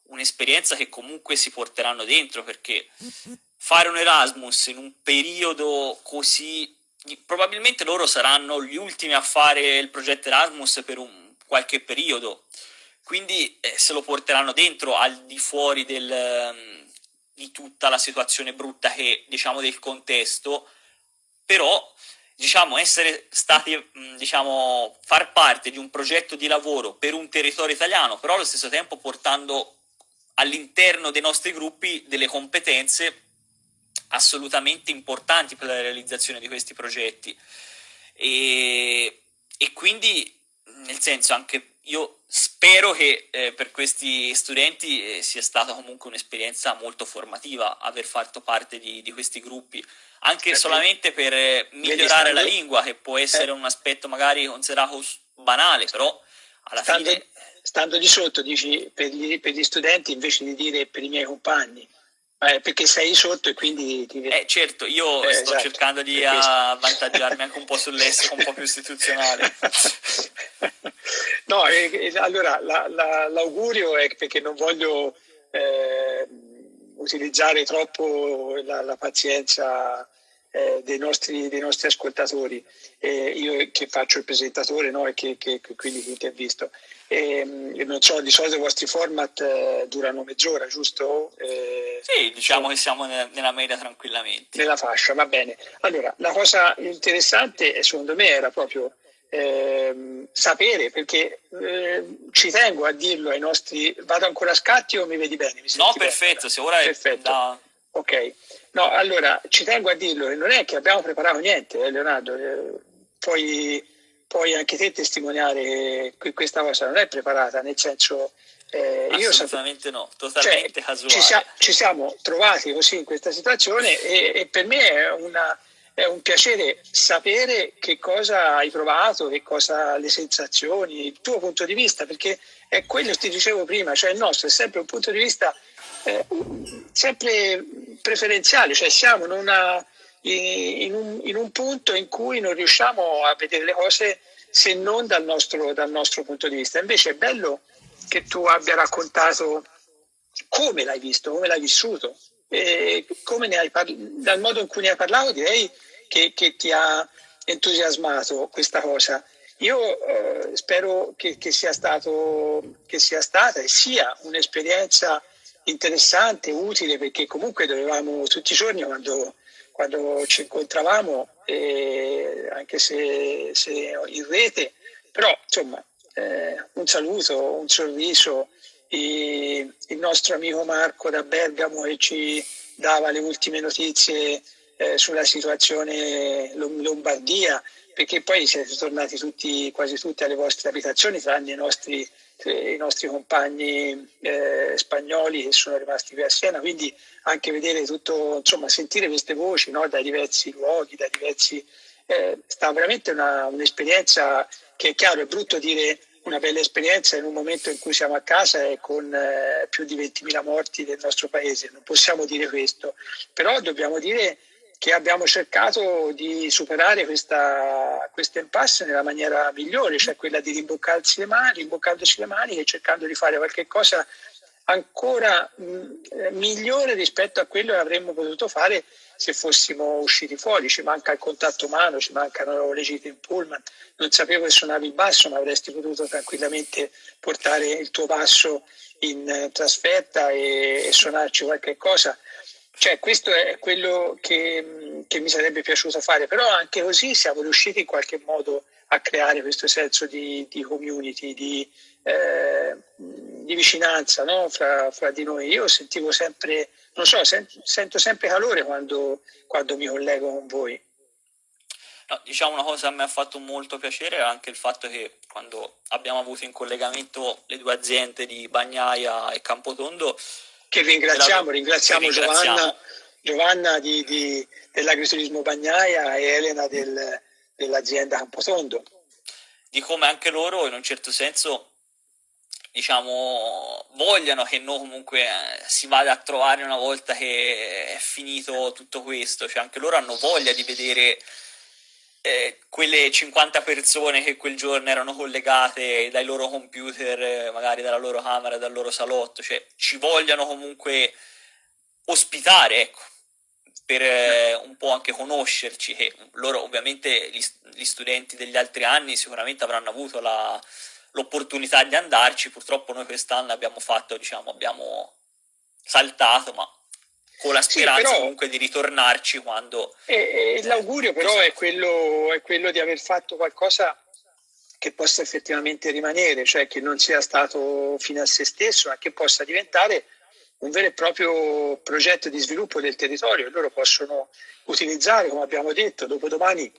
un'esperienza che comunque si porteranno dentro perché fare un Erasmus in un periodo così probabilmente loro saranno gli ultimi a fare il progetto Erasmus per un qualche periodo. Quindi eh, se lo porteranno dentro al di fuori del, um, di tutta la situazione brutta che diciamo del contesto. Però diciamo essere stati mm, diciamo far parte di un progetto di lavoro per un territorio italiano però allo stesso tempo portando all'interno dei nostri gruppi delle competenze assolutamente importanti per la realizzazione di questi progetti. E, e quindi nel senso anche io spero che eh, per questi studenti eh, sia stata comunque un'esperienza molto formativa aver fatto parte di, di questi gruppi anche solamente per eh, migliorare la lingua che può essere eh. un aspetto magari considerato banale però alla
stando,
fine
stando di sotto dici per gli, per gli studenti invece di dire per i miei compagni eh, perché sei sotto e quindi ti
Eh certo, io eh, sto esatto, cercando di avvantaggiarmi anche un po' sull'estero, un po' più istituzionale.
no, eh, allora la, la, l'augurio è perché non voglio eh, utilizzare troppo la, la pazienza eh, dei, nostri, dei, nostri, ascoltatori, io che faccio il presentatore no, e che, che, che quindi ti intervisto. E, non so, di solito i vostri format eh, durano mezz'ora, giusto?
Eh, sì, diciamo che siamo nella media tranquillamente.
Nella fascia, va bene. Allora, la cosa interessante secondo me era proprio eh, sapere, perché eh, ci tengo a dirlo ai nostri... Vado ancora a scatti o mi vedi bene? Mi
no, perfetto, bene? se ora
perfetto. è da... Ok, no, allora ci tengo a dirlo, non è che abbiamo preparato niente, eh, Leonardo, eh, poi puoi anche te testimoniare che questa cosa non è preparata, nel senso...
Eh, Assolutamente no, totalmente cioè, casuale.
Ci, sia, ci, siamo trovati così in questa situazione e, e per me è, una, è, un piacere sapere che cosa hai provato, che cosa le sensazioni, il tuo punto di vista, perché è quello che ti dicevo prima, cioè il nostro è sempre un punto di vista eh, sempre preferenziale, cioè siamo in una in un, in un, punto in cui non riusciamo a vedere le cose se non dal nostro, dal nostro punto di vista. Invece è bello che tu abbia raccontato come l'hai visto, come l'hai vissuto, dal modo in cui ne hai parlato direi che, che ti ha entusiasmato questa cosa. io eh, spero che, che, sia stato, che sia stata e sia un'esperienza interessante, utile, perché comunque dovevamo tutti i giorni quando, quando ci incontravamo, eh, anche se, se, in rete, però insomma eh, un saluto, un sorriso, e il nostro amico Marco da Bergamo che ci dava le ultime notizie eh, sulla situazione Lombardia, perché poi siete tornati tutti, quasi tutti alle vostre abitazioni, tranne i nostri, i nostri compagni eh, spagnoli che sono rimasti qui a Siena, quindi anche vedere tutto, insomma, sentire queste voci no, dai diversi luoghi, dai diversi... Eh, sta veramente una, un'esperienza che è chiaro, è brutto dire una bella esperienza in un momento in cui siamo a casa e con eh, più di 20.000 morti del nostro paese, non possiamo dire questo, però dobbiamo dire che abbiamo cercato di superare questa, questa impasse nella maniera migliore, cioè quella di rimboccarsi le mani, rimboccandoci le mani e cercando di fare qualche cosa ancora migliore rispetto a quello che avremmo potuto fare se fossimo usciti fuori, ci manca il contatto umano, ci mancano le gite in pullman, non sapevo che suonavi il basso, ma avresti potuto tranquillamente portare il tuo basso in eh, trasferta e, e suonarci qualche cosa. Cioè, questo è quello che, che, mi sarebbe piaciuto fare, però anche così siamo riusciti in qualche modo a creare questo senso di, di community, di, eh, di vicinanza no? fra, fra, di noi. Io sentivo sempre, non so, sento, sento sempre calore quando, quando mi collego con voi.
No, diciamo una cosa che mi ha fatto molto piacere è anche il fatto che quando abbiamo avuto in collegamento le due aziende di Bagnaia e Campotondo
che ringraziamo, ringraziamo, ringraziamo. Giovanna, Giovanna di, di, dell'agriturismo Bagnaia e Elena del, dell'azienda Campotondo.
Di come anche loro in un certo senso diciamo vogliano che noi comunque eh, si vada a trovare una volta che è finito tutto questo, cioè anche loro hanno voglia di vedere eh, quelle 50 persone che quel giorno erano collegate dai loro computer, eh, magari dalla loro camera, dal loro salotto, cioè ci vogliono comunque ospitare, ecco, per eh, un po' anche conoscerci, che loro ovviamente gli, gli, studenti degli altri anni sicuramente avranno avuto la, l'opportunità di andarci, purtroppo noi quest'anno abbiamo fatto, diciamo, abbiamo saltato, ma con la speranza sì, però, comunque di ritornarci quando...
E, e l'augurio però è quello, è quello di aver fatto qualcosa che possa effettivamente rimanere, cioè che non sia stato fine a se stesso, ma che possa diventare un vero e proprio progetto di sviluppo del territorio. Loro possono utilizzare, come abbiamo detto, dopodomani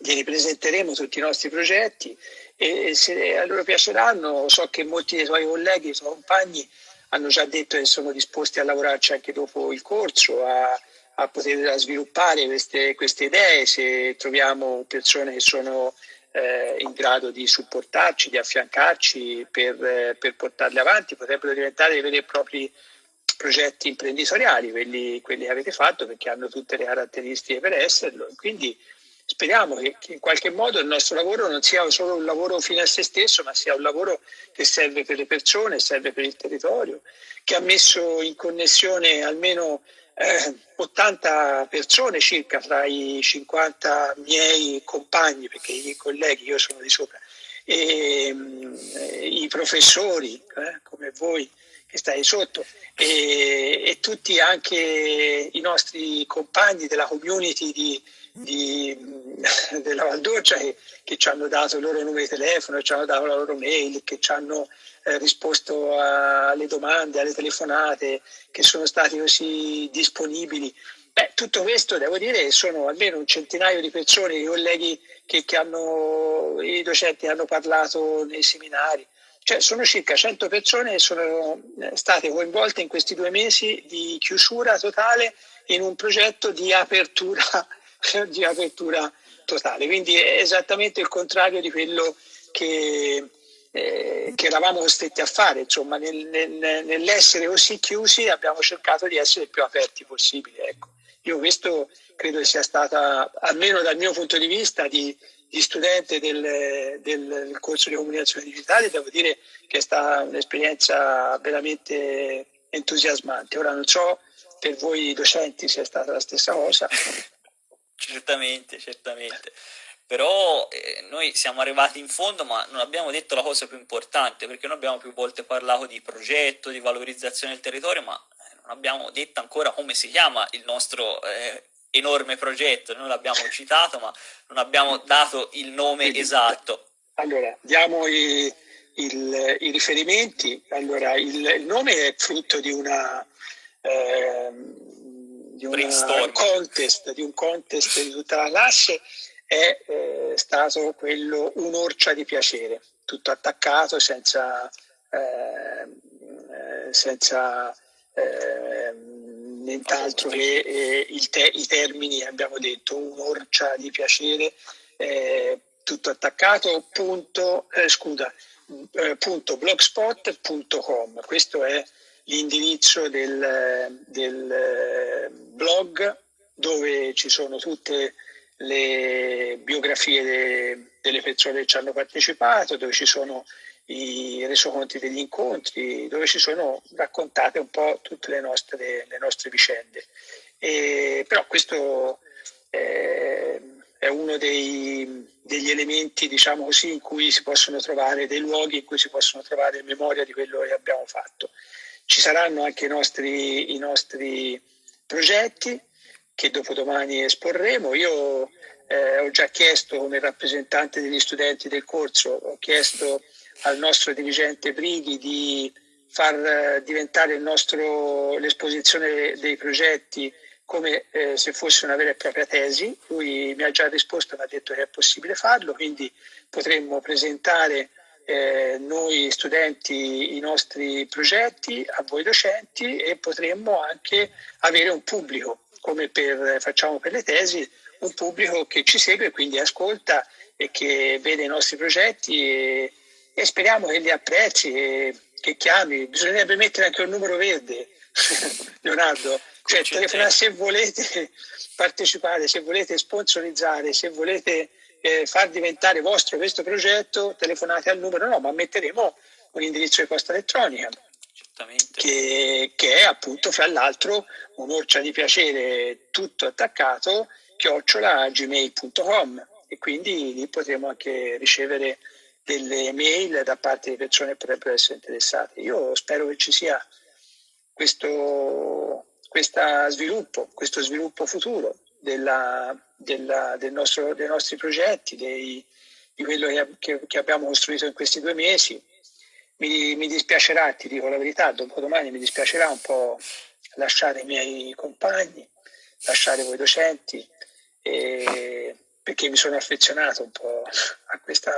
glieli presenteremo tutti i nostri progetti. E se a loro piaceranno, so che molti dei tuoi colleghi, i tuoi compagni hanno già detto che sono disposti a lavorarci anche dopo il corso, a, a poter sviluppare queste, queste, idee se troviamo persone che sono eh, in grado di supportarci, di affiancarci per, eh, per, portarle avanti, potrebbero diventare dei veri e propri progetti imprenditoriali, quelli, quelli, che avete fatto perché hanno tutte le caratteristiche per esserlo. Quindi speriamo che, che, in qualche modo il nostro lavoro non sia solo un lavoro fine a se stesso, ma sia un lavoro che serve per le persone, serve per il territorio, che ha messo in connessione almeno eh, 80 persone circa fra i 50 miei compagni, perché i colleghi, io sono di sopra, e eh, i professori eh, come voi che stai sotto e, e, tutti anche i nostri compagni della community di, di, della Valdorcia che, che, ci hanno dato il loro numero di telefono, ci hanno dato la loro mail, che ci hanno eh, risposto alle domande, alle telefonate, che sono stati così disponibili. Beh, tutto questo devo dire sono almeno un centinaio di persone, i colleghi che, che hanno, i docenti hanno parlato nei seminari. Cioè, sono circa 100 persone che sono eh, state coinvolte in questi due mesi di chiusura totale in un progetto di apertura di apertura totale. Quindi è esattamente il contrario di quello che, eh, che eravamo costretti a fare. Insomma, nel, nel, nell'essere così chiusi abbiamo cercato di essere più aperti possibile. Ecco. Io questo credo sia stata, almeno dal mio punto di vista, di, di studente del, del, corso di comunicazione digitale, devo dire che è stata un'esperienza veramente entusiasmante. Ora non so per voi docenti se è stata la stessa cosa,
Certamente, certamente. però eh, noi siamo arrivati in fondo ma non abbiamo detto la cosa più importante perché noi abbiamo più volte parlato di progetto, di valorizzazione del territorio ma eh, non abbiamo detto ancora come si chiama il nostro eh, enorme progetto, noi l'abbiamo citato ma non abbiamo dato il nome esatto.
Allora, diamo i, il, i riferimenti, allora il, il, nome è frutto di una... Eh, di un contest, di un contest di tutta la classe è eh, stato quello un'orcia di piacere, tutto attaccato senza, eh, senza eh, nient'altro che eh, te, i termini abbiamo detto, un'orcia di piacere, eh, tutto attaccato, punto, eh, scusa, punto blogspot.com, questo è l'indirizzo del, del blog dove ci sono tutte le biografie de, delle persone che ci hanno partecipato, dove ci sono i resoconti degli incontri, dove ci sono raccontate un po' tutte le nostre, le nostre vicende. E, però questo è, è uno dei, degli elementi, diciamo così, in cui si possono trovare dei luoghi in cui si possono trovare memoria di quello che abbiamo fatto. Ci saranno anche i nostri, i nostri progetti, che dopodomani esporremo. Io eh, ho già chiesto come rappresentante degli studenti del corso, ho chiesto al nostro dirigente Brighi di far eh, diventare l'esposizione dei progetti come eh, se fosse una vera e propria tesi. Lui mi ha già risposto, mi ha detto che è possibile farlo, quindi potremmo presentare eh, noi studenti i nostri progetti a voi docenti e potremmo anche avere un pubblico come per, facciamo per le tesi, un pubblico che ci segue, quindi ascolta e che vede i nostri progetti e, e speriamo che li apprezzi e che chiami. Bisognerebbe mettere anche un numero verde, Leonardo, cioè telefonare se volete partecipare, se volete sponsorizzare, se volete eh, far diventare vostro questo progetto, telefonate al numero, no, ma metteremo un indirizzo di posta elettronica che, che, è appunto fra l'altro un'orcia di piacere tutto attaccato chiocciola gmail.com e quindi lì potremo anche ricevere delle mail da parte di persone che potrebbero essere interessate. Io spero che ci sia questo, sviluppo, questo sviluppo futuro della, della, del nostro, dei nostri progetti, dei, di quello che, che abbiamo costruito in questi due mesi. Mi, mi, dispiacerà, ti dico la verità, dopodomani mi dispiacerà un po' lasciare i miei compagni, lasciare voi docenti, e, perché mi sono affezionato un po' a, questa,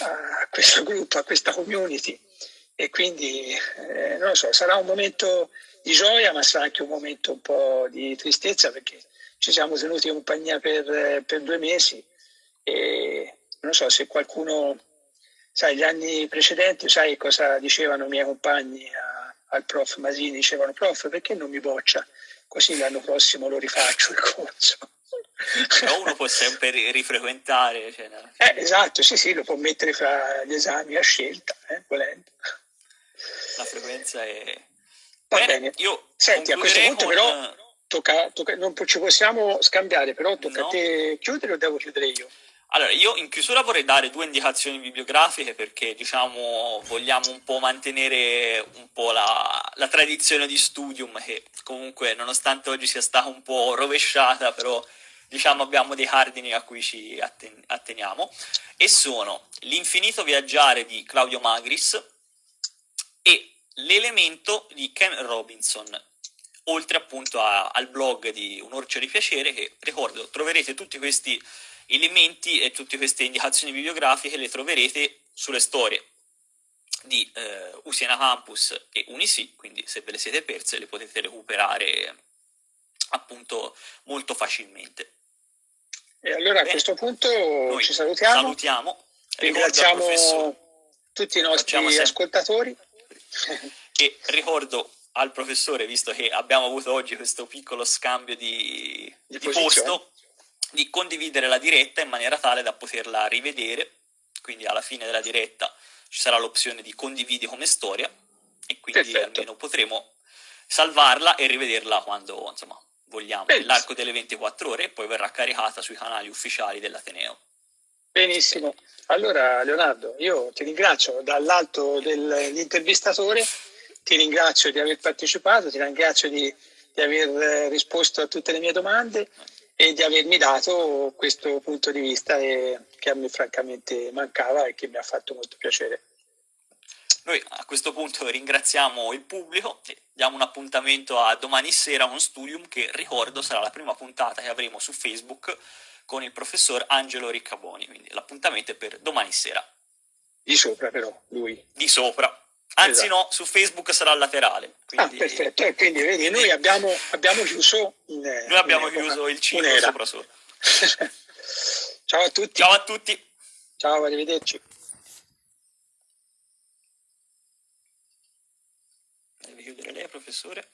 a questo gruppo, a questa community. E quindi eh, non lo so, sarà un momento di gioia ma sarà anche un momento un po' di tristezza perché ci siamo tenuti compagnia per, per due mesi e non so se qualcuno sai, gli anni precedenti, sai cosa dicevano i miei compagni a, al prof Masini? Dicevano, prof, perché non mi boccia? Così l'anno prossimo lo rifaccio il corso.
Però uno può sempre rifrequentare. Cioè, no?
eh, esatto, sì, sì, lo può mettere fra gli esami a scelta, eh, volendo.
La frequenza è...
Va bene, bene. io Senti, a questo punto con... però tocca, tocca, non ci possiamo scambiare, però tocca no. a te chiudere o devo chiudere io?
Allora, io in chiusura vorrei dare due indicazioni bibliografiche perché, diciamo, vogliamo un po' mantenere un po' la, la tradizione di studium che comunque, nonostante oggi sia stata un po' rovesciata, però, diciamo, abbiamo dei cardini a cui ci atten atteniamo e sono L'infinito viaggiare di Claudio Magris e L'elemento di Ken Robinson, oltre appunto a, al blog di Un orcio di piacere che, ricordo, troverete tutti questi elementi e tutte queste indicazioni bibliografiche le troverete sulle storie di eh, Usiena Campus e Unisi, quindi se ve le siete perse le potete recuperare appunto molto facilmente.
E allora Bene. a questo punto ci salutiamo.
Salutiamo.
Ringraziamo tutti i nostri ascoltatori.
E ricordo al professore, visto che abbiamo avuto oggi questo piccolo scambio di, di, di posto, di condividere la diretta in maniera tale da poterla rivedere, quindi alla fine della diretta ci sarà l'opzione di condividi come storia e quindi Perfetto. almeno potremo salvarla e rivederla quando insomma, vogliamo, nell'arco delle 24 ore e poi verrà caricata sui canali ufficiali dell'Ateneo.
Benissimo. Allora, Leonardo, io ti ringrazio dall'alto dell'intervistatore, ti ringrazio di aver partecipato, ti ringrazio di, di aver risposto a tutte le mie domande e di avermi dato questo punto di vista che a me francamente mancava e che mi ha fatto molto piacere.
Noi a questo punto ringraziamo il pubblico e diamo un appuntamento a domani sera uno studium che ricordo sarà la prima puntata che avremo su Facebook con il professor Angelo Riccaboni, quindi l'appuntamento è per domani sera.
Di sopra però, lui.
Di sopra. Anzi esatto. no, su Facebook sarà laterale.
Quindi... Ah, perfetto, e quindi vedi, noi abbiamo, abbiamo chiuso...
In, noi abbiamo chiuso il ciclo sopra sopra.
Ciao a tutti.
Ciao a tutti.
Ciao, arrivederci.
Deve chiudere lei, professore?